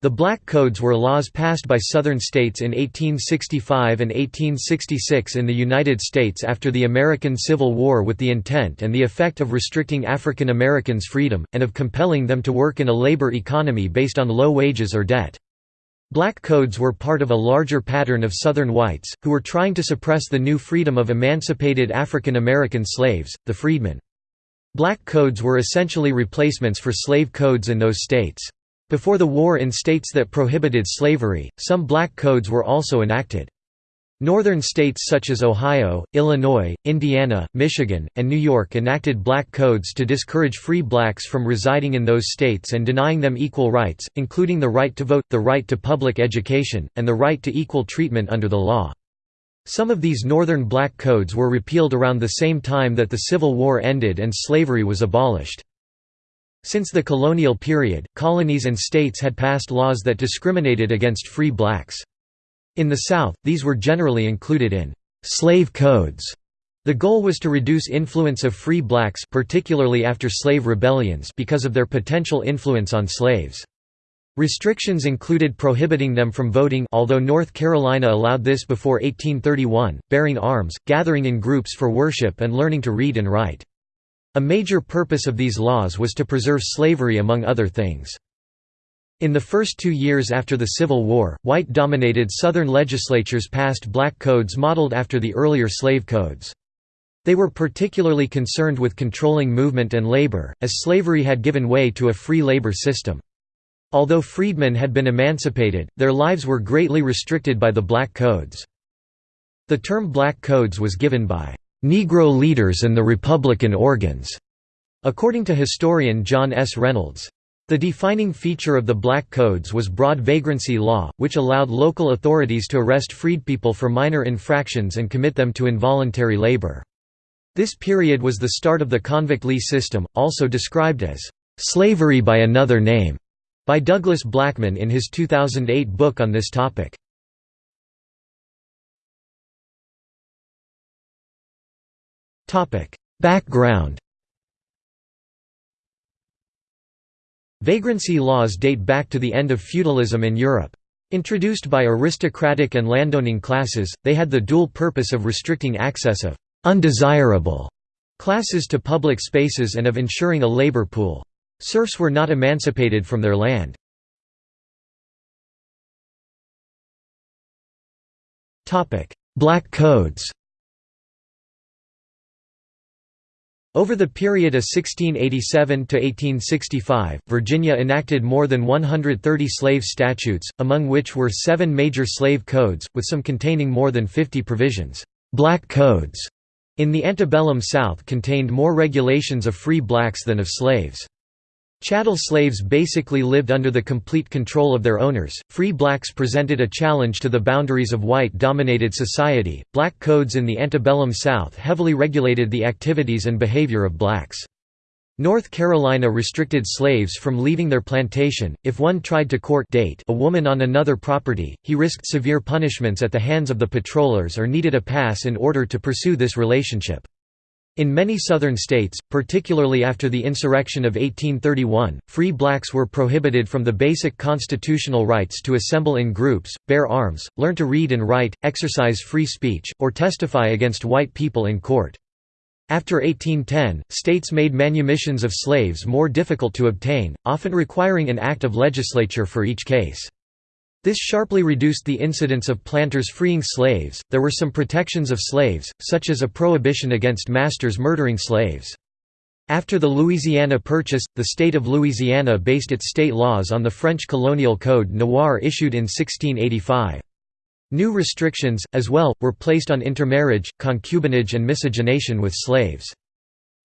The Black Codes were laws passed by Southern states in 1865 and 1866 in the United States after the American Civil War with the intent and the effect of restricting African Americans' freedom, and of compelling them to work in a labor economy based on low wages or debt. Black codes were part of a larger pattern of Southern whites, who were trying to suppress the new freedom of emancipated African American slaves, the freedmen. Black codes were essentially replacements for slave codes in those states. Before the war in states that prohibited slavery, some black codes were also enacted. Northern states such as Ohio, Illinois, Indiana, Michigan, and New York enacted black codes to discourage free blacks from residing in those states and denying them equal rights, including the right to vote, the right to public education, and the right to equal treatment under the law. Some of these northern black codes were repealed around the same time that the Civil War ended and slavery was abolished. Since the colonial period, colonies and states had passed laws that discriminated against free blacks. In the South, these were generally included in «slave codes». The goal was to reduce influence of free blacks particularly after slave rebellions because of their potential influence on slaves. Restrictions included prohibiting them from voting although North Carolina allowed this before 1831, bearing arms, gathering in groups for worship and learning to read and write. A major purpose of these laws was to preserve slavery among other things. In the first two years after the Civil War, white-dominated Southern legislatures passed black codes modeled after the earlier slave codes. They were particularly concerned with controlling movement and labor, as slavery had given way to a free labor system. Although freedmen had been emancipated, their lives were greatly restricted by the black codes. The term black codes was given by Negro leaders and the Republican organs, according to historian John S. Reynolds. The defining feature of the Black Codes was broad vagrancy law, which allowed local authorities to arrest freed people for minor infractions and commit them to involuntary labor. This period was the start of the convict lease system, also described as slavery by another name, by Douglas Blackmon in his 2008 book on this topic. Background Vagrancy laws date back to the end of feudalism in Europe. Introduced by aristocratic and landowning classes, they had the dual purpose of restricting access of «undesirable» classes to public spaces and of ensuring a labor pool. Serfs were not emancipated from their land. Black codes Over the period of 1687 to 1865, Virginia enacted more than 130 slave statutes, among which were seven major slave codes, with some containing more than 50 provisions. Black codes in the antebellum South contained more regulations of free blacks than of slaves. Chattel slaves basically lived under the complete control of their owners. Free blacks presented a challenge to the boundaries of white dominated society. Black codes in the antebellum South heavily regulated the activities and behavior of blacks. North Carolina restricted slaves from leaving their plantation. If one tried to court date a woman on another property, he risked severe punishments at the hands of the patrollers or needed a pass in order to pursue this relationship. In many southern states, particularly after the insurrection of 1831, free blacks were prohibited from the basic constitutional rights to assemble in groups, bear arms, learn to read and write, exercise free speech, or testify against white people in court. After 1810, states made manumissions of slaves more difficult to obtain, often requiring an act of legislature for each case. This sharply reduced the incidence of planters freeing slaves. There were some protections of slaves, such as a prohibition against masters murdering slaves. After the Louisiana Purchase, the state of Louisiana based its state laws on the French colonial code Noir issued in 1685. New restrictions, as well, were placed on intermarriage, concubinage and miscegenation with slaves.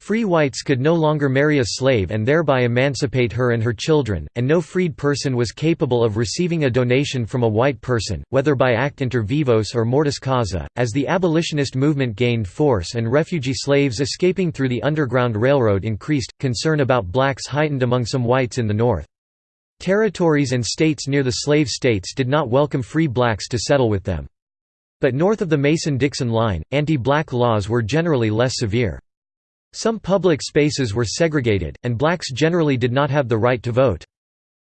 Free whites could no longer marry a slave and thereby emancipate her and her children, and no freed person was capable of receiving a donation from a white person, whether by act inter vivos or mortis causa. As the abolitionist movement gained force and refugee slaves escaping through the Underground Railroad increased, concern about blacks heightened among some whites in the North. Territories and states near the slave states did not welcome free blacks to settle with them. But north of the Mason-Dixon line, anti-black laws were generally less severe. Some public spaces were segregated, and blacks generally did not have the right to vote.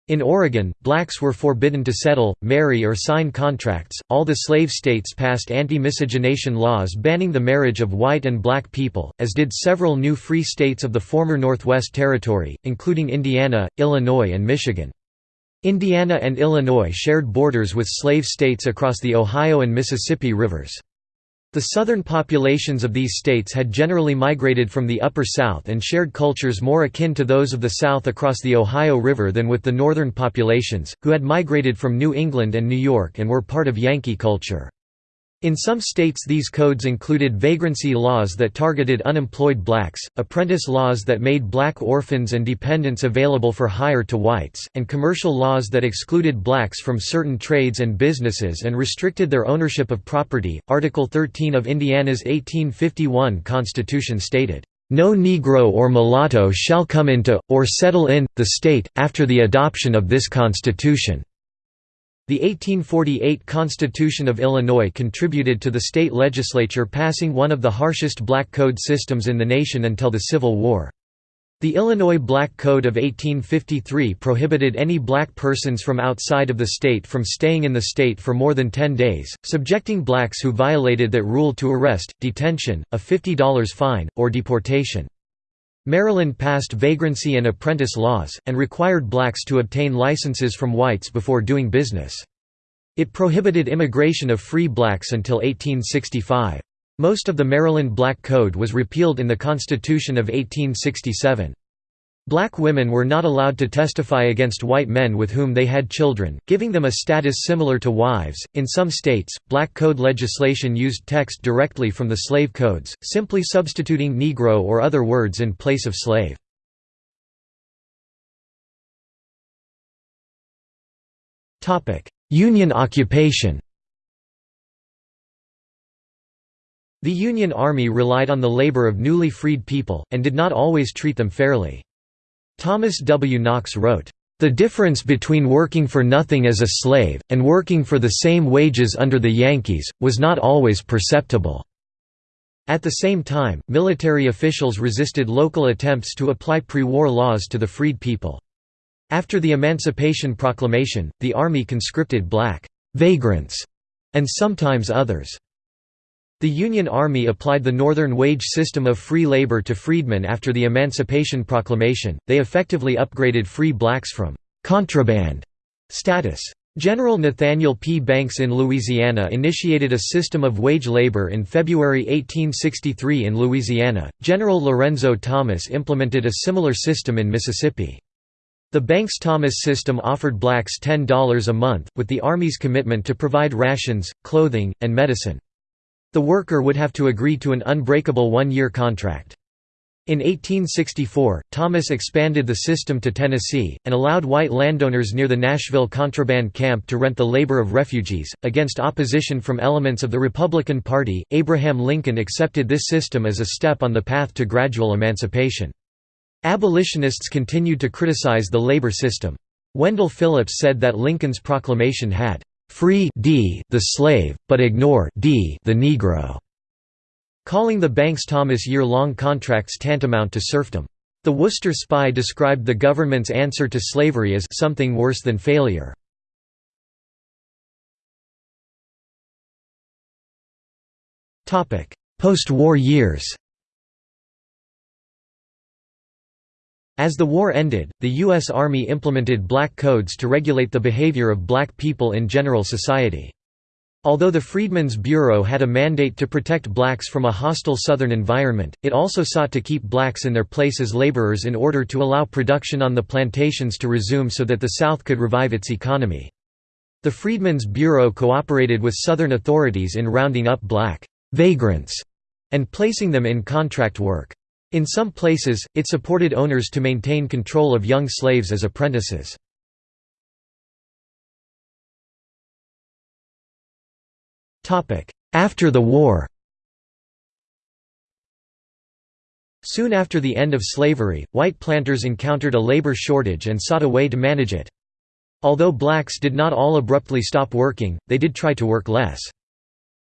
In Oregon, blacks were forbidden to settle, marry or sign contracts. All the slave states passed anti-miscegenation laws banning the marriage of white and black people, as did several new free states of the former Northwest Territory, including Indiana, Illinois and Michigan. Indiana and Illinois shared borders with slave states across the Ohio and Mississippi rivers. The southern populations of these states had generally migrated from the Upper South and shared cultures more akin to those of the South across the Ohio River than with the northern populations, who had migrated from New England and New York and were part of Yankee culture. In some states these codes included vagrancy laws that targeted unemployed blacks, apprentice laws that made black orphans and dependents available for hire to whites, and commercial laws that excluded blacks from certain trades and businesses and restricted their ownership of property. Article 13 of Indiana's 1851 Constitution stated, "No Negro or mulatto shall come into, or settle in, the state, after the adoption of this Constitution." The 1848 Constitution of Illinois contributed to the state legislature passing one of the harshest black code systems in the nation until the Civil War. The Illinois Black Code of 1853 prohibited any black persons from outside of the state from staying in the state for more than 10 days, subjecting blacks who violated that rule to arrest, detention, a $50 fine, or deportation. Maryland passed vagrancy and apprentice laws, and required blacks to obtain licenses from whites before doing business. It prohibited immigration of free blacks until 1865. Most of the Maryland Black Code was repealed in the Constitution of 1867. Black women were not allowed to testify against white men with whom they had children, giving them a status similar to wives. In some states, black code legislation used text directly from the slave codes, simply substituting Negro or other words in place of slave. Union occupation The Union Army relied on the labor of newly freed people, and did not always treat them fairly. Thomas W. Knox wrote, "...the difference between working for nothing as a slave, and working for the same wages under the Yankees, was not always perceptible." At the same time, military officials resisted local attempts to apply pre-war laws to the freed people. After the Emancipation Proclamation, the Army conscripted black «vagrants» and sometimes others. The Union Army applied the Northern wage system of free labor to freedmen after the Emancipation Proclamation, they effectively upgraded free blacks from «contraband» status. General Nathaniel P. Banks in Louisiana initiated a system of wage labor in February 1863 in Louisiana. General Lorenzo Thomas implemented a similar system in Mississippi. The Banks-Thomas system offered blacks $10 a month, with the Army's commitment to provide rations, clothing, and medicine. The worker would have to agree to an unbreakable one-year contract. In 1864, Thomas expanded the system to Tennessee, and allowed white landowners near the Nashville contraband camp to rent the labor of refugees. Against opposition from elements of the Republican Party, Abraham Lincoln accepted this system as a step on the path to gradual emancipation. Abolitionists continued to criticize the labor system. Wendell Phillips said that Lincoln's proclamation had free d the slave, but ignore d the Negro, calling the Banks-Thomas year-long contracts tantamount to serfdom. The Worcester Spy described the government's answer to slavery as something worse than failure. Post-war years As the war ended, the U.S. Army implemented black codes to regulate the behavior of black people in general society. Although the Freedmen's Bureau had a mandate to protect blacks from a hostile Southern environment, it also sought to keep blacks in their place as laborers in order to allow production on the plantations to resume so that the South could revive its economy. The Freedmen's Bureau cooperated with Southern authorities in rounding up black «vagrants» and placing them in contract work. In some places, it supported owners to maintain control of young slaves as apprentices. After the war Soon after the end of slavery, white planters encountered a labor shortage and sought a way to manage it. Although blacks did not all abruptly stop working, they did try to work less.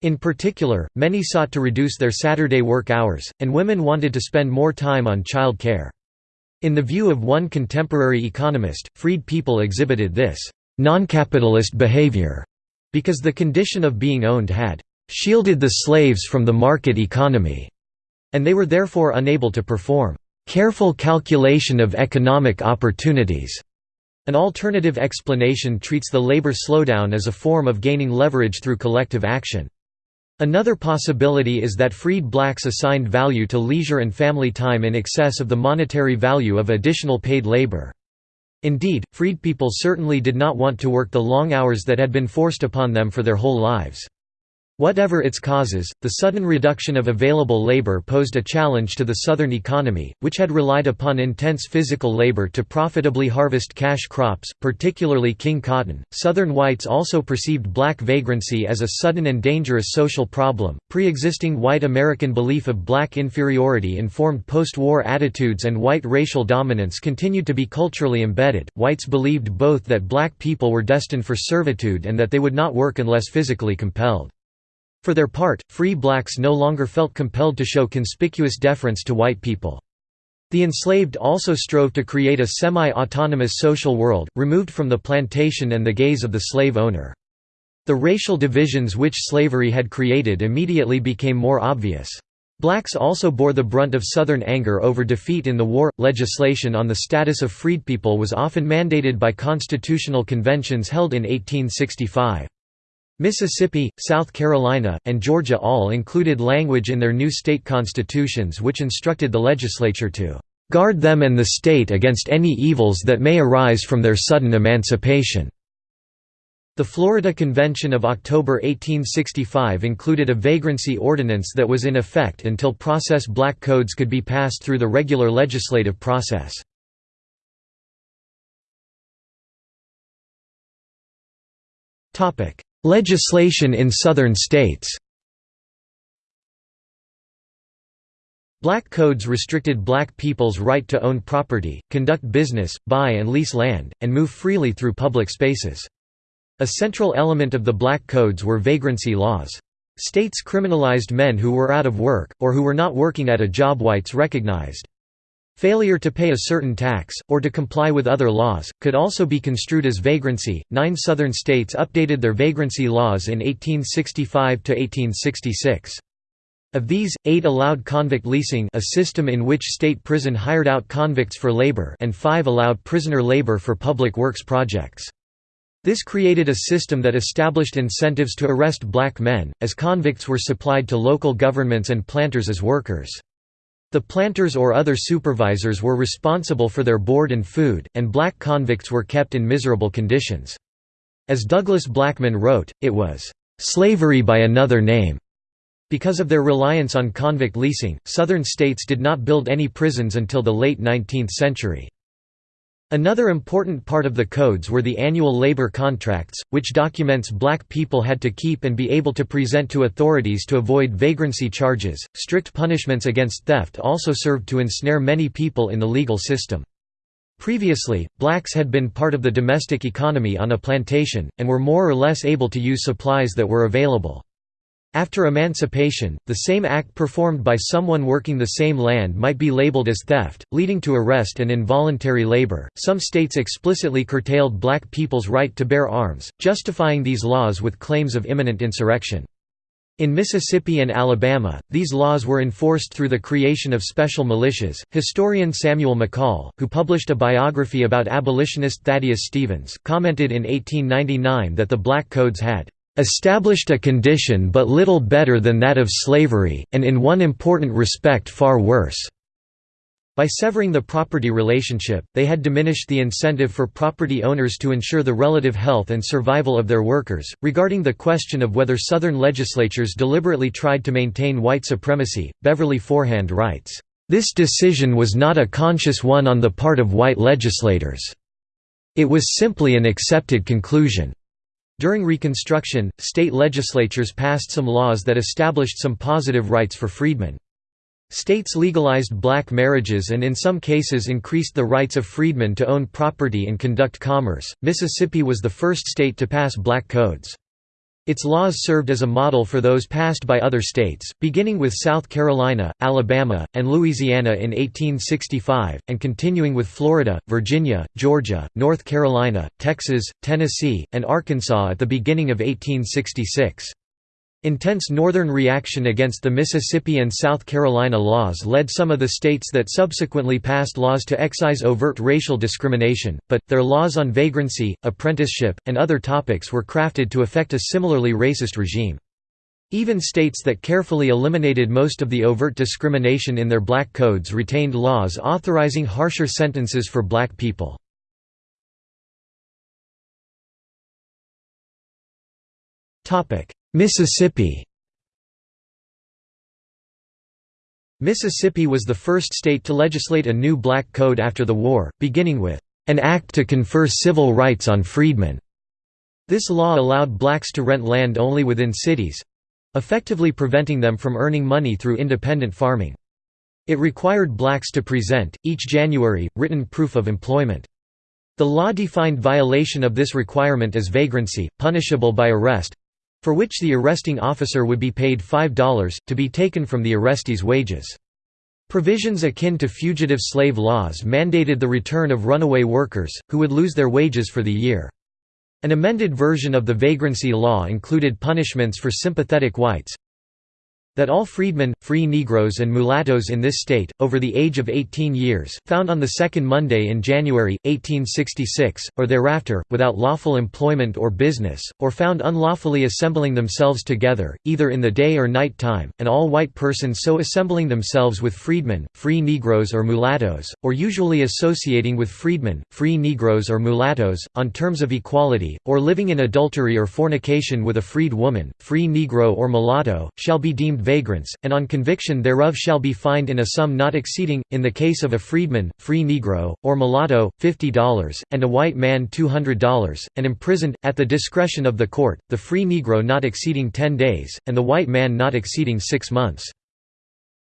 In particular, many sought to reduce their Saturday work hours, and women wanted to spend more time on child care. In the view of one contemporary economist, freed people exhibited this non-capitalist behavior because the condition of being owned had shielded the slaves from the market economy, and they were therefore unable to perform careful calculation of economic opportunities. An alternative explanation treats the labor slowdown as a form of gaining leverage through collective action. Another possibility is that freed blacks assigned value to leisure and family time in excess of the monetary value of additional paid labor. Indeed, freed people certainly did not want to work the long hours that had been forced upon them for their whole lives. Whatever its causes, the sudden reduction of available labor posed a challenge to the Southern economy, which had relied upon intense physical labor to profitably harvest cash crops, particularly king cotton. Southern whites also perceived black vagrancy as a sudden and dangerous social problem. Pre existing white American belief of black inferiority informed post war attitudes and white racial dominance continued to be culturally embedded. Whites believed both that black people were destined for servitude and that they would not work unless physically compelled. For their part, free blacks no longer felt compelled to show conspicuous deference to white people. The enslaved also strove to create a semi-autonomous social world, removed from the plantation and the gaze of the slave owner. The racial divisions which slavery had created immediately became more obvious. Blacks also bore the brunt of Southern anger over defeat in the war. Legislation on the status of freedpeople was often mandated by constitutional conventions held in 1865. Mississippi, South Carolina, and Georgia all included language in their new state constitutions which instructed the legislature to "...guard them and the state against any evils that may arise from their sudden emancipation." The Florida Convention of October 1865 included a vagrancy ordinance that was in effect until process black codes could be passed through the regular legislative process. Topic: Legislation in Southern states Black codes restricted black people's right to own property, conduct business, buy and lease land, and move freely through public spaces. A central element of the black codes were vagrancy laws. States criminalized men who were out of work, or who were not working at a job whites recognized. Failure to pay a certain tax, or to comply with other laws, could also be construed as vagrancy. Nine Southern states updated their vagrancy laws in 1865 to 1866. Of these, eight allowed convict leasing a system in which state prison hired out convicts for labor and five allowed prisoner labor for public works projects. This created a system that established incentives to arrest black men, as convicts were supplied to local governments and planters as workers. The planters or other supervisors were responsible for their board and food, and black convicts were kept in miserable conditions. As Douglas Blackmon wrote, it was, "...slavery by another name." Because of their reliance on convict leasing, Southern states did not build any prisons until the late 19th century. Another important part of the codes were the annual labor contracts, which documents black people had to keep and be able to present to authorities to avoid vagrancy charges. Strict punishments against theft also served to ensnare many people in the legal system. Previously, blacks had been part of the domestic economy on a plantation, and were more or less able to use supplies that were available. After emancipation, the same act performed by someone working the same land might be labeled as theft, leading to arrest and involuntary labor. Some states explicitly curtailed black people's right to bear arms, justifying these laws with claims of imminent insurrection. In Mississippi and Alabama, these laws were enforced through the creation of special militias. Historian Samuel McCall, who published a biography about abolitionist Thaddeus Stevens, commented in 1899 that the Black Codes had established a condition but little better than that of slavery, and in one important respect far worse." By severing the property relationship, they had diminished the incentive for property owners to ensure the relative health and survival of their workers. Regarding the question of whether Southern legislatures deliberately tried to maintain white supremacy, Beverly Forehand writes, This decision was not a conscious one on the part of white legislators. It was simply an accepted conclusion. During Reconstruction, state legislatures passed some laws that established some positive rights for freedmen. States legalized black marriages and in some cases increased the rights of freedmen to own property and conduct commerce. Mississippi was the first state to pass black codes. Its laws served as a model for those passed by other states, beginning with South Carolina, Alabama, and Louisiana in 1865, and continuing with Florida, Virginia, Georgia, North Carolina, Texas, Tennessee, and Arkansas at the beginning of 1866. Intense Northern reaction against the Mississippi and South Carolina laws led some of the states that subsequently passed laws to excise overt racial discrimination, but, their laws on vagrancy, apprenticeship, and other topics were crafted to affect a similarly racist regime. Even states that carefully eliminated most of the overt discrimination in their black codes retained laws authorizing harsher sentences for black people. Mississippi Mississippi was the first state to legislate a new black code after the war, beginning with an act to confer civil rights on freedmen. This law allowed blacks to rent land only within cities—effectively preventing them from earning money through independent farming. It required blacks to present, each January, written proof of employment. The law defined violation of this requirement as vagrancy, punishable by arrest, for which the arresting officer would be paid $5, to be taken from the arrestee's wages. Provisions akin to fugitive slave laws mandated the return of runaway workers, who would lose their wages for the year. An amended version of the vagrancy law included punishments for sympathetic whites, that all freedmen, free Negroes and mulattoes in this state, over the age of 18 years, found on the second Monday in January, 1866, or thereafter, without lawful employment or business, or found unlawfully assembling themselves together, either in the day or night time, and all white persons so assembling themselves with freedmen, free Negroes or mulattoes, or usually associating with freedmen, free Negroes or mulattoes, on terms of equality, or living in adultery or fornication with a freed woman, free Negro or mulatto, shall be deemed vagrants, and on conviction thereof shall be fined in a sum not exceeding, in the case of a freedman, free Negro, or mulatto, $50, and a white man $200, and imprisoned, at the discretion of the court, the free Negro not exceeding ten days, and the white man not exceeding six months.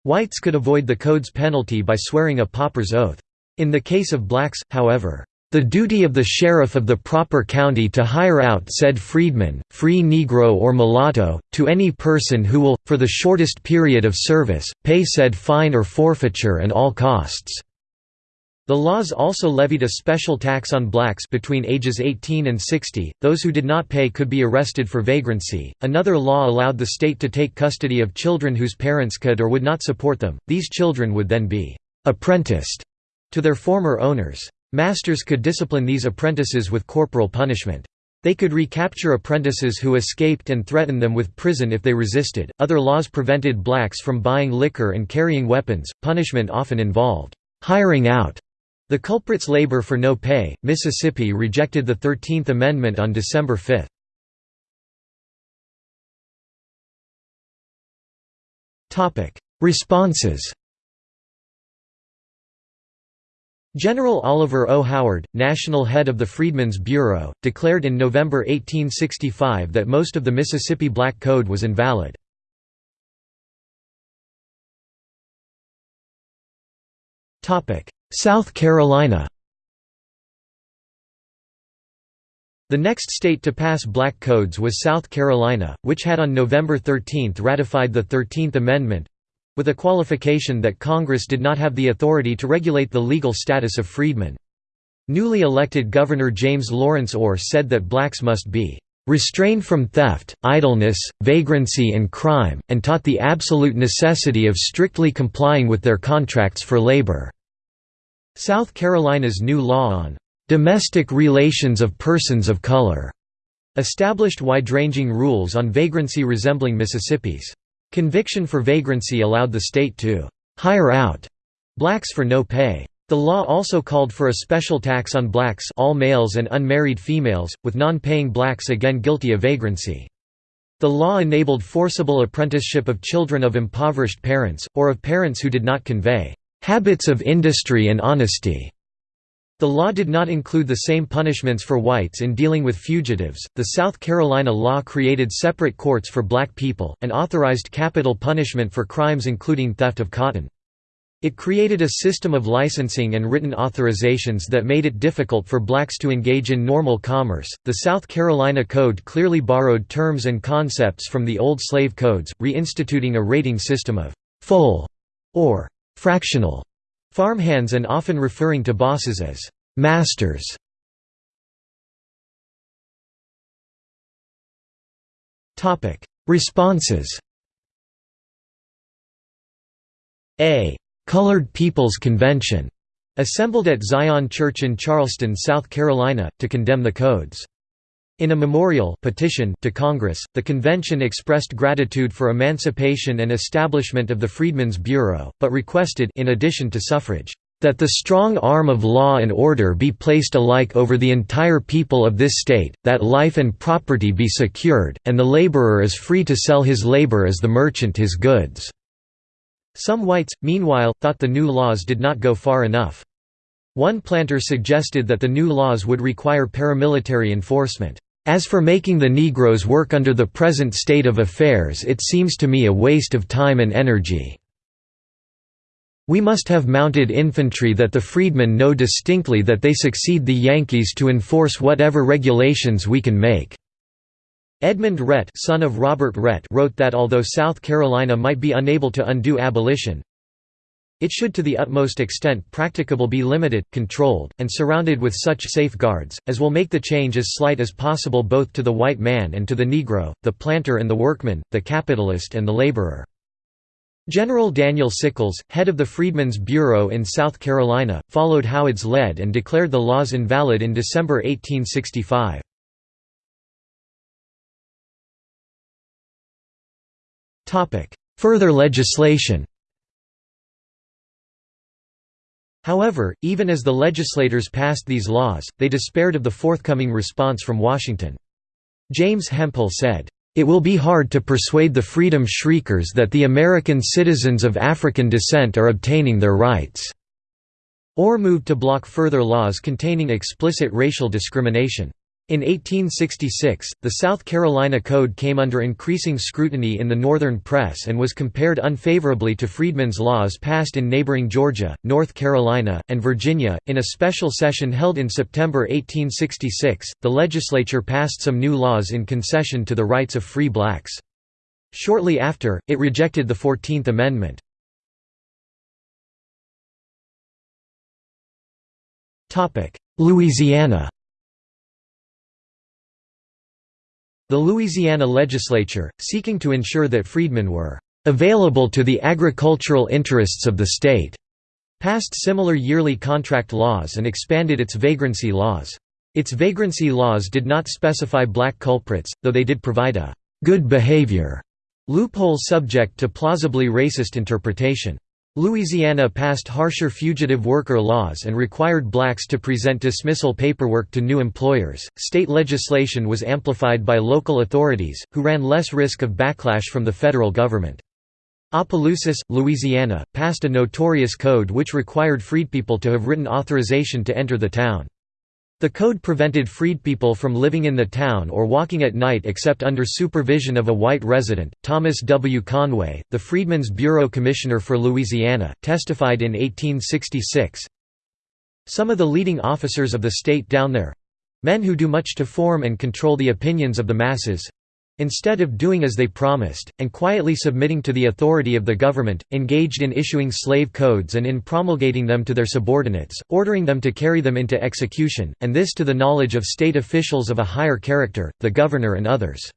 Whites could avoid the code's penalty by swearing a pauper's oath. In the case of blacks, however, the duty of the sheriff of the proper county to hire out said freedman, free Negro or mulatto, to any person who will, for the shortest period of service, pay said fine or forfeiture and all costs." The laws also levied a special tax on blacks between ages 18 and 60. Those who did not pay could be arrested for vagrancy. Another law allowed the state to take custody of children whose parents could or would not support them. These children would then be apprenticed to their former owners. Masters could discipline these apprentices with corporal punishment. They could recapture apprentices who escaped and threaten them with prison if they resisted. Other laws prevented blacks from buying liquor and carrying weapons. Punishment often involved hiring out the culprit's labor for no pay. Mississippi rejected the 13th Amendment on December 5. Topic: Responses General Oliver O. Howard, national head of the Freedmen's Bureau, declared in November 1865 that most of the Mississippi Black Code was invalid. South Carolina The next state to pass black codes was South Carolina, which had on November 13 ratified the Thirteenth Amendment, with a qualification that Congress did not have the authority to regulate the legal status of freedmen. Newly elected Governor James Lawrence Orr said that blacks must be restrained from theft, idleness, vagrancy and crime, and taught the absolute necessity of strictly complying with their contracts for labor." South Carolina's new law on "...domestic relations of persons of color," established wide-ranging rules on vagrancy resembling Mississippi's. Conviction for vagrancy allowed the state to «hire out» blacks for no pay. The law also called for a special tax on blacks all males and unmarried females, with non-paying blacks again guilty of vagrancy. The law enabled forcible apprenticeship of children of impoverished parents, or of parents who did not convey «habits of industry and honesty» The law did not include the same punishments for whites in dealing with fugitives. The South Carolina law created separate courts for black people, and authorized capital punishment for crimes including theft of cotton. It created a system of licensing and written authorizations that made it difficult for blacks to engage in normal commerce. The South Carolina Code clearly borrowed terms and concepts from the old slave codes, reinstituting a rating system of full or fractional farmhands and often referring to bosses as masters. Responses. A Colored People's Convention assembled at Zion Church in Charleston, South Carolina, to condemn the codes. In a memorial petition to Congress, the convention expressed gratitude for emancipation and establishment of the Freedmen's Bureau, but requested in addition to suffrage, "...that the strong arm of law and order be placed alike over the entire people of this state, that life and property be secured, and the laborer is free to sell his labor as the merchant his goods." Some whites, meanwhile, thought the new laws did not go far enough. One planter suggested that the new laws would require paramilitary enforcement. As for making the Negroes work under the present state of affairs it seems to me a waste of time and energy. We must have mounted infantry that the freedmen know distinctly that they succeed the Yankees to enforce whatever regulations we can make. Edmund Rhett, son of Robert Rhett wrote that although South Carolina might be unable to undo abolition, it should to the utmost extent practicable be limited, controlled, and surrounded with such safeguards, as will make the change as slight as possible both to the white man and to the Negro, the planter and the workman, the capitalist and the laborer. General Daniel Sickles, head of the Freedmen's Bureau in South Carolina, followed Howard's lead and declared the laws invalid in December 1865. Further legislation However, even as the legislators passed these laws, they despaired of the forthcoming response from Washington. James Hemphill said, "...it will be hard to persuade the freedom shriekers that the American citizens of African descent are obtaining their rights." Orr moved to block further laws containing explicit racial discrimination. In 1866, the South Carolina Code came under increasing scrutiny in the northern press and was compared unfavorably to freedmen's laws passed in neighboring Georgia, North Carolina, and Virginia. In a special session held in September 1866, the legislature passed some new laws in concession to the rights of free blacks. Shortly after, it rejected the Fourteenth Amendment. Louisiana The Louisiana legislature, seeking to ensure that freedmen were "...available to the agricultural interests of the state," passed similar yearly contract laws and expanded its vagrancy laws. Its vagrancy laws did not specify black culprits, though they did provide a «good behavior» loophole subject to plausibly racist interpretation. Louisiana passed harsher fugitive worker laws and required blacks to present dismissal paperwork to new employers. State legislation was amplified by local authorities, who ran less risk of backlash from the federal government. Opelousas, Louisiana, passed a notorious code which required freedpeople to have written authorization to enter the town. The code prevented freedpeople from living in the town or walking at night except under supervision of a white resident. Thomas W. Conway, the Freedmen's Bureau Commissioner for Louisiana, testified in 1866 Some of the leading officers of the state down there men who do much to form and control the opinions of the masses instead of doing as they promised, and quietly submitting to the authority of the government, engaged in issuing slave codes and in promulgating them to their subordinates, ordering them to carry them into execution, and this to the knowledge of state officials of a higher character, the governor and others.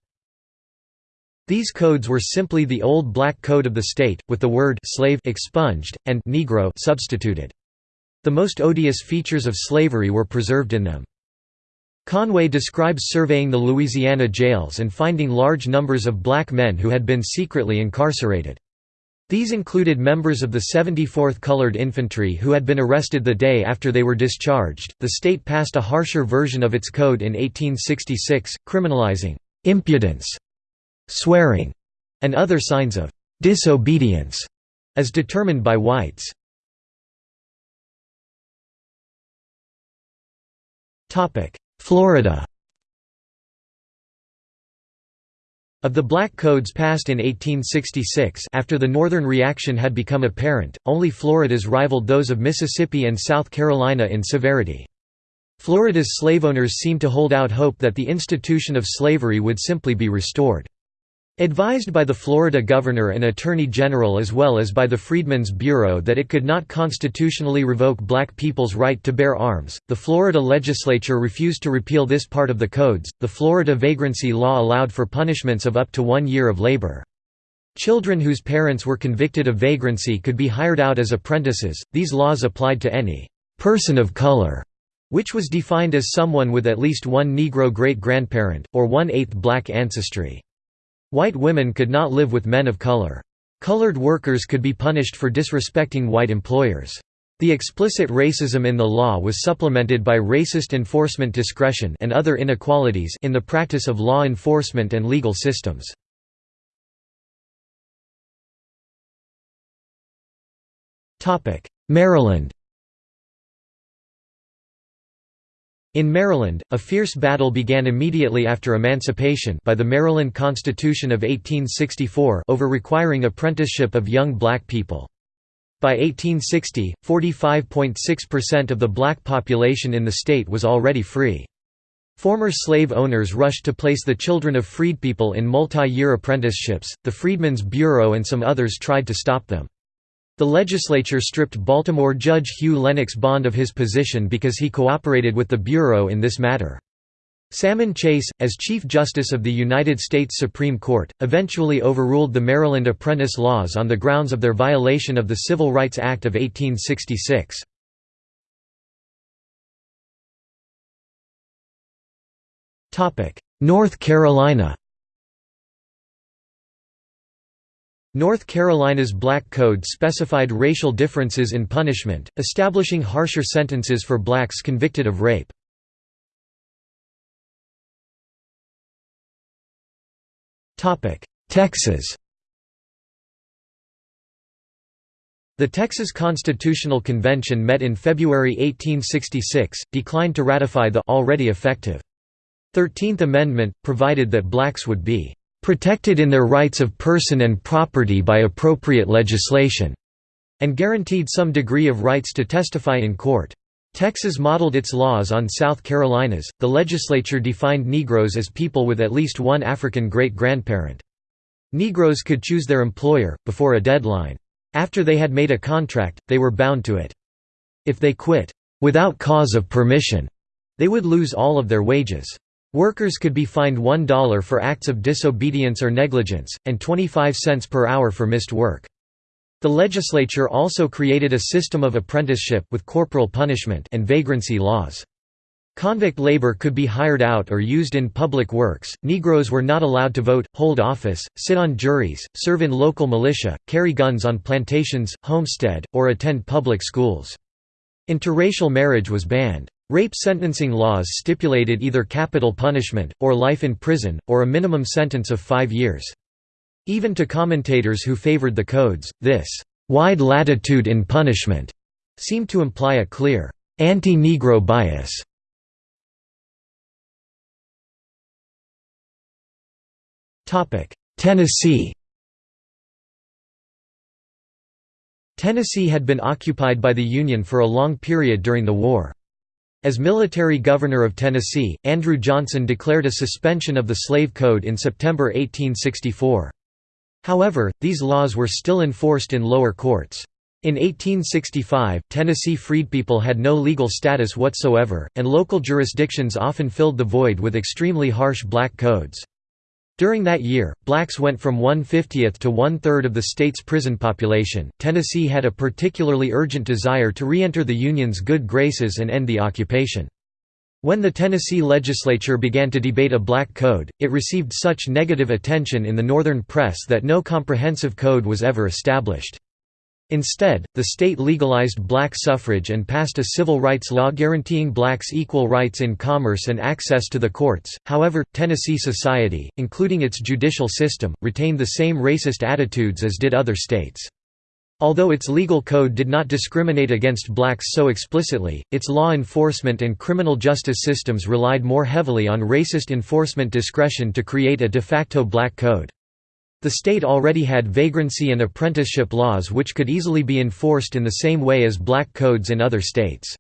These codes were simply the old black code of the state, with the word slave expunged, and Negro substituted. The most odious features of slavery were preserved in them. Conway describes surveying the Louisiana jails and finding large numbers of black men who had been secretly incarcerated. These included members of the 74th Colored Infantry who had been arrested the day after they were discharged. The state passed a harsher version of its code in 1866, criminalizing impudence, swearing, and other signs of disobedience as determined by whites. Topic: Florida Of the black codes passed in 1866 after the Northern reaction had become apparent, only Florida's rivaled those of Mississippi and South Carolina in severity. Florida's slave owners seemed to hold out hope that the institution of slavery would simply be restored. Advised by the Florida governor and attorney general as well as by the Freedmen's Bureau that it could not constitutionally revoke black people's right to bear arms, the Florida legislature refused to repeal this part of the codes. The Florida vagrancy law allowed for punishments of up to one year of labor. Children whose parents were convicted of vagrancy could be hired out as apprentices. These laws applied to any person of color, which was defined as someone with at least one Negro great grandparent, or one eighth black ancestry. White women could not live with men of color. Colored workers could be punished for disrespecting white employers. The explicit racism in the law was supplemented by racist enforcement discretion and other inequalities in the practice of law enforcement and legal systems. Maryland In Maryland, a fierce battle began immediately after emancipation by the Maryland Constitution of 1864 over requiring apprenticeship of young black people. By 1860, 45.6% of the black population in the state was already free. Former slave owners rushed to place the children of freed people in multi-year apprenticeships, the Freedmen's Bureau and some others tried to stop them. The legislature stripped Baltimore Judge Hugh Lennox Bond of his position because he cooperated with the Bureau in this matter. Salmon Chase, as Chief Justice of the United States Supreme Court, eventually overruled the Maryland apprentice laws on the grounds of their violation of the Civil Rights Act of 1866. North Carolina North Carolina's Black Code specified racial differences in punishment, establishing harsher sentences for blacks convicted of rape. Texas The Texas Constitutional Convention met in February 1866, declined to ratify the already effective 13th Amendment, provided that blacks would be protected in their rights of person and property by appropriate legislation, and guaranteed some degree of rights to testify in court. Texas modeled its laws on South Carolina's. The legislature defined Negroes as people with at least one African great grandparent. Negroes could choose their employer, before a deadline. After they had made a contract, they were bound to it. If they quit, without cause of permission, they would lose all of their wages. Workers could be fined $1 for acts of disobedience or negligence, and 25 cents per hour for missed work. The legislature also created a system of apprenticeship with corporal punishment and vagrancy laws. Convict labor could be hired out or used in public works. Negroes were not allowed to vote, hold office, sit on juries, serve in local militia, carry guns on plantations, homestead, or attend public schools. Interracial marriage was banned. Rape sentencing laws stipulated either capital punishment, or life in prison, or a minimum sentence of five years. Even to commentators who favored the codes, this «wide latitude in punishment» seemed to imply a clear «anti-Negro bias». Tennessee Tennessee had been occupied by the Union for a long period during the war. As military governor of Tennessee, Andrew Johnson declared a suspension of the slave code in September 1864. However, these laws were still enforced in lower courts. In 1865, Tennessee freedpeople had no legal status whatsoever, and local jurisdictions often filled the void with extremely harsh black codes. During that year, blacks went from 1/50th to one-third of the state's prison population. Tennessee had a particularly urgent desire to re-enter the Union's good graces and end the occupation. When the Tennessee legislature began to debate a black code, it received such negative attention in the Northern press that no comprehensive code was ever established. Instead, the state legalized black suffrage and passed a civil rights law guaranteeing blacks equal rights in commerce and access to the courts. However, Tennessee society, including its judicial system, retained the same racist attitudes as did other states. Although its legal code did not discriminate against blacks so explicitly, its law enforcement and criminal justice systems relied more heavily on racist enforcement discretion to create a de facto black code. The state already had vagrancy and apprenticeship laws which could easily be enforced in the same way as black codes in other states.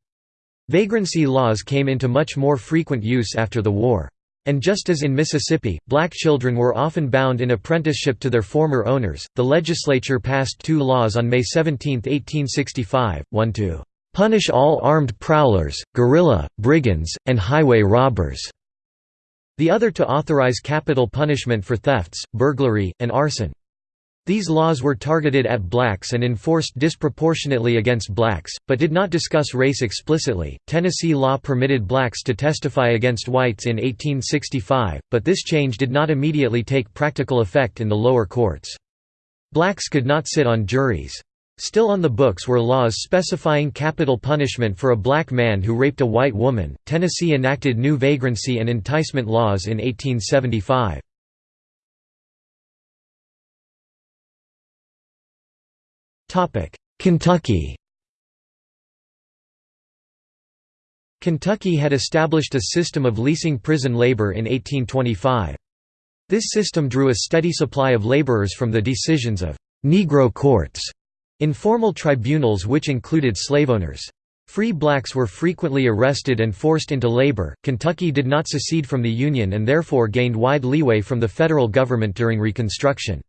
Vagrancy laws came into much more frequent use after the war. And just as in Mississippi, black children were often bound in apprenticeship to their former owners, the legislature passed two laws on May 17, 1865, one to "...punish all armed prowlers, guerrilla, brigands, and highway robbers", the other to authorize capital punishment for thefts, burglary, and arson. These laws were targeted at blacks and enforced disproportionately against blacks, but did not discuss race explicitly. Tennessee law permitted blacks to testify against whites in 1865, but this change did not immediately take practical effect in the lower courts. Blacks could not sit on juries. Still on the books were laws specifying capital punishment for a black man who raped a white woman. Tennessee enacted new vagrancy and enticement laws in 1875. Topic: Kentucky Kentucky had established a system of leasing prison labor in 1825. This system drew a steady supply of laborers from the decisions of «Negro courts» informal tribunals which included slaveowners. Free blacks were frequently arrested and forced into labor. Kentucky did not secede from the Union and therefore gained wide leeway from the federal government during Reconstruction.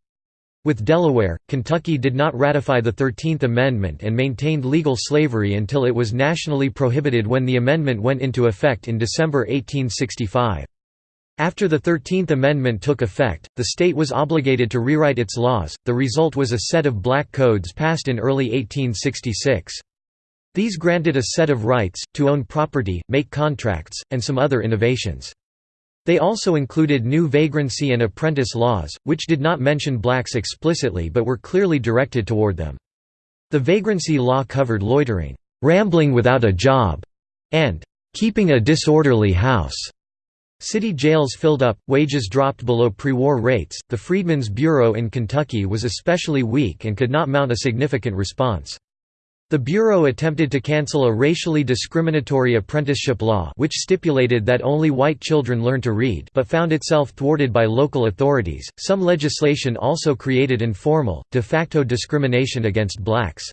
With Delaware, Kentucky did not ratify the Thirteenth Amendment and maintained legal slavery until it was nationally prohibited when the amendment went into effect in December 1865. After the Thirteenth Amendment took effect, the state was obligated to rewrite its laws, the result was a set of black codes passed in early 1866. These granted a set of rights, to own property, make contracts, and some other innovations. They also included new vagrancy and apprentice laws, which did not mention blacks explicitly but were clearly directed toward them. The vagrancy law covered loitering, rambling without a job, and keeping a disorderly house. City jails filled up, wages dropped below pre-war rates. The Freedmen's Bureau in Kentucky was especially weak and could not mount a significant response. The Bureau attempted to cancel a racially discriminatory apprenticeship law which stipulated that only white children learn to read but found itself thwarted by local authorities. Some legislation also created informal, de facto discrimination against blacks.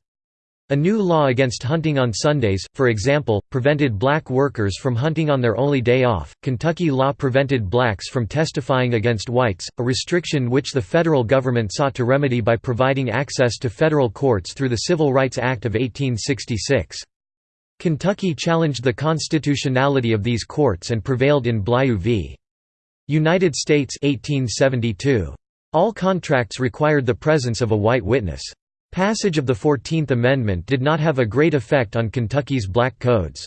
A new law against hunting on Sundays, for example, prevented black workers from hunting on their only day off. Kentucky law prevented blacks from testifying against whites, a restriction which the federal government sought to remedy by providing access to federal courts through the Civil Rights Act of 1866. Kentucky challenged the constitutionality of these courts and prevailed in Blyew v. United States 1872. All contracts required the presence of a white witness. Passage of the Fourteenth Amendment did not have a great effect on Kentucky's black codes.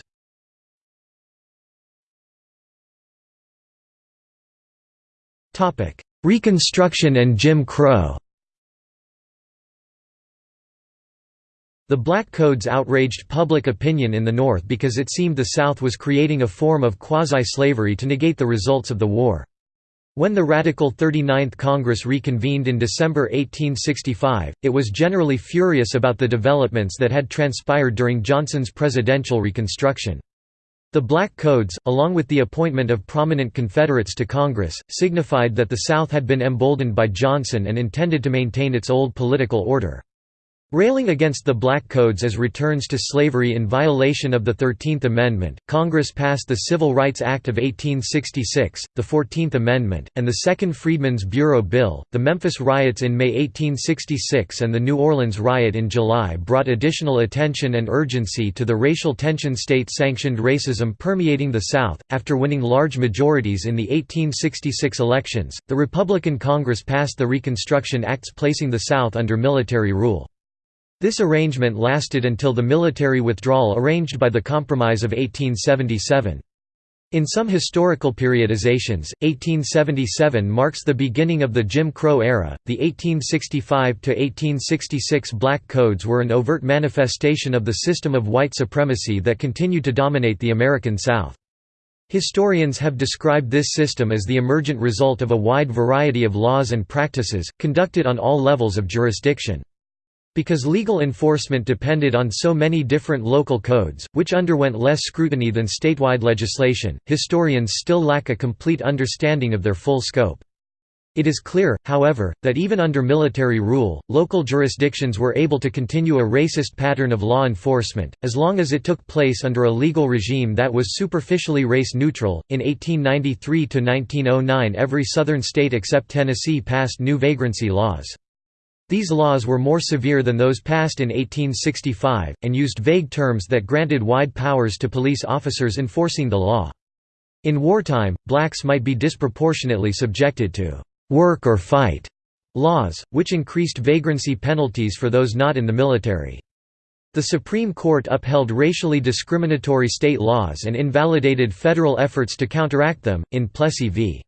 Reconstruction and Jim Crow The Black Codes outraged public opinion in the North because it seemed the South was creating a form of quasi-slavery to negate the results of the war. When the radical 39th Congress reconvened in December 1865, it was generally furious about the developments that had transpired during Johnson's presidential reconstruction. The Black Codes, along with the appointment of prominent Confederates to Congress, signified that the South had been emboldened by Johnson and intended to maintain its old political order. Railing against the Black Codes as returns to slavery in violation of the Thirteenth Amendment, Congress passed the Civil Rights Act of 1866, the Fourteenth Amendment, and the Second Freedmen's Bureau Bill. The Memphis riots in May 1866 and the New Orleans riot in July brought additional attention and urgency to the racial tension state sanctioned racism permeating the South. After winning large majorities in the 1866 elections, the Republican Congress passed the Reconstruction Acts placing the South under military rule. This arrangement lasted until the military withdrawal arranged by the Compromise of 1877. In some historical periodizations, 1877 marks the beginning of the Jim Crow era. The 1865 to 1866 Black Codes were an overt manifestation of the system of white supremacy that continued to dominate the American South. Historians have described this system as the emergent result of a wide variety of laws and practices, conducted on all levels of jurisdiction. Because legal enforcement depended on so many different local codes, which underwent less scrutiny than statewide legislation, historians still lack a complete understanding of their full scope. It is clear, however, that even under military rule, local jurisdictions were able to continue a racist pattern of law enforcement, as long as it took place under a legal regime that was superficially race neutral. In 1893 to 1909, every southern state except Tennessee passed new vagrancy laws. These laws were more severe than those passed in 1865, and used vague terms that granted wide powers to police officers enforcing the law. In wartime, blacks might be disproportionately subjected to «work or fight» laws, which increased vagrancy penalties for those not in the military. The Supreme Court upheld racially discriminatory state laws and invalidated federal efforts to counteract them, in Plessy v.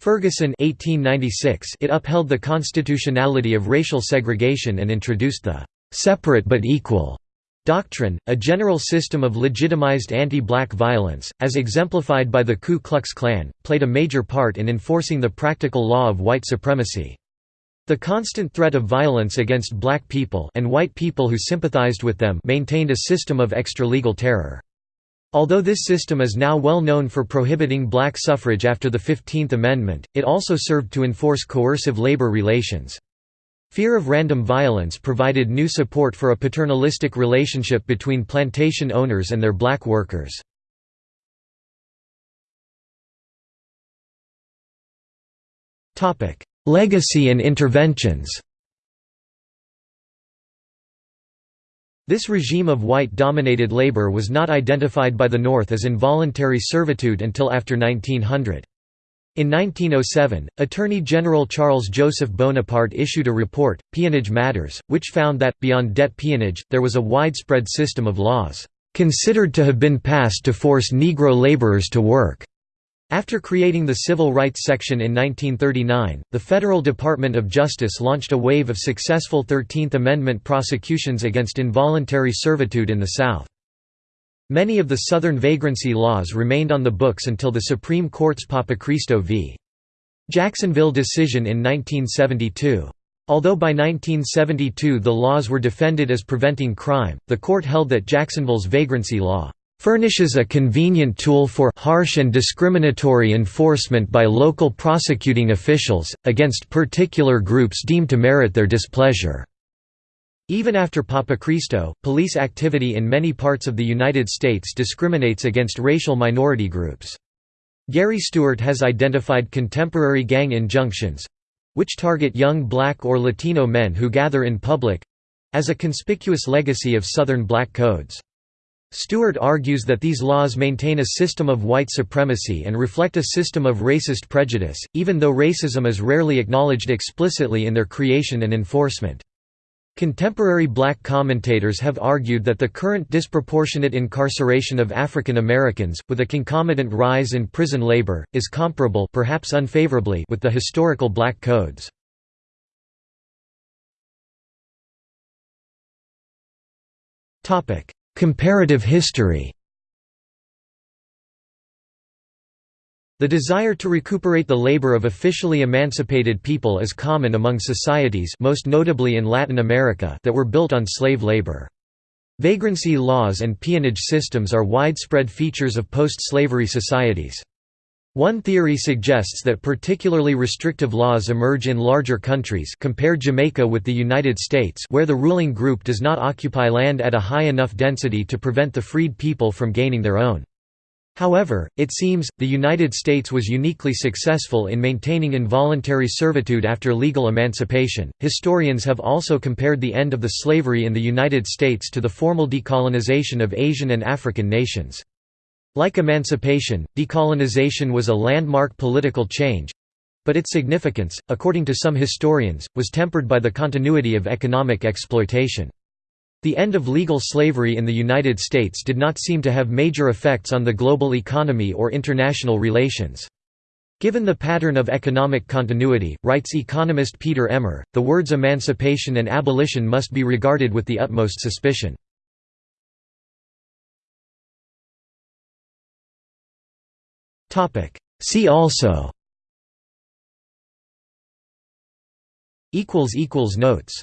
Ferguson 1896 it upheld the constitutionality of racial segregation and introduced the «separate but equal» doctrine, a general system of legitimized anti-black violence, as exemplified by the Ku Klux Klan, played a major part in enforcing the practical law of white supremacy. The constant threat of violence against black people and white people who sympathized with them maintained a system of extra-legal terror. Although this system is now well known for prohibiting black suffrage after the Fifteenth Amendment, it also served to enforce coercive labor relations. Fear of random violence provided new support for a paternalistic relationship between plantation owners and their black workers. Legacy and interventions This regime of white-dominated labor was not identified by the North as involuntary servitude until after 1900. In 1907, Attorney General Charles Joseph Bonaparte issued a report, Peonage Matters, which found that, beyond debt peonage, there was a widespread system of laws, "...considered to have been passed to force Negro laborers to work." After creating the Civil Rights Section in 1939, the Federal Department of Justice launched a wave of successful Thirteenth Amendment prosecutions against involuntary servitude in the South. Many of the Southern vagrancy laws remained on the books until the Supreme Court's Papachristou v. Jacksonville decision in 1972. Although by 1972 the laws were defended as preventing crime, the court held that Jacksonville's vagrancy law furnishes a convenient tool for harsh and discriminatory enforcement by local prosecuting officials, against particular groups deemed to merit their displeasure. Even after Papachristou, police activity in many parts of the United States discriminates against racial minority groups. Gary Stewart has identified contemporary gang injunctions—which target young black or Latino men who gather in public—as a conspicuous legacy of Southern black codes. Stewart argues that these laws maintain a system of white supremacy and reflect a system of racist prejudice, even though racism is rarely acknowledged explicitly in their creation and enforcement. Contemporary black commentators have argued that the current disproportionate incarceration of African Americans, with a concomitant rise in prison labor, is comparable perhaps unfavorably with the historical black codes. Comparative history The desire to recuperate the labor of officially emancipated people is common among societies most notably in Latin America that were built on slave labor. Vagrancy laws and peonage systems are widespread features of post-slavery societies. One theory suggests that particularly restrictive laws emerge in larger countries compare Jamaica with the United States where the ruling group does not occupy land at a high enough density to prevent the freed people from gaining their own. However, it seems, the United States was uniquely successful in maintaining involuntary servitude after legal emancipation. Historians have also compared the end of the slavery in the United States to the formal decolonization of Asian and African nations. Like emancipation, decolonization was a landmark political change but its significance, according to some historians, was tempered by the continuity of economic exploitation. The end of legal slavery in the United States did not seem to have major effects on the global economy or international relations. Given the pattern of economic continuity, writes economist Peter Emmer, the words emancipation and abolition must be regarded with the utmost suspicion. See also. Equals equals Notes